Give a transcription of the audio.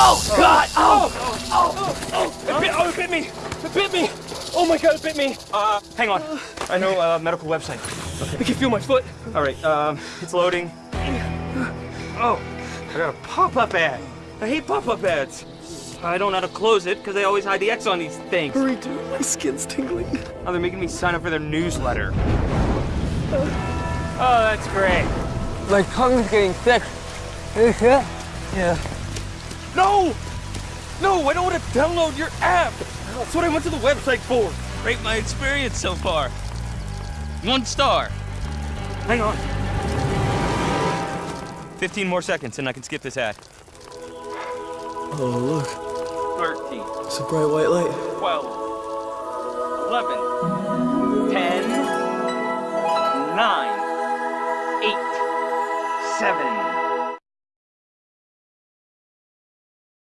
Oh, God! Oh! Oh! Oh! It bit, oh, it bit me! It bit me! Oh my God, it bit me! Uh, hang on. I know a medical website. I can feel my foot. All right, um, it's loading. Oh, I got a pop-up ad. I hate pop-up ads. I don't know how to close it because they always hide the X on these things. Hurry, dude. My skin's tingling. Oh, they're making me sign up for their newsletter. Oh, that's great. My tongue's getting thick. Yeah. Yeah. No! No, I don't want to download your app. That's what I went to the website for. Rate my experience so far. One star. Hang on. 15 more seconds and I can skip this ad. Oh, look. 13, It's a bright white light. 12, 11, 10, 9, 8, 7,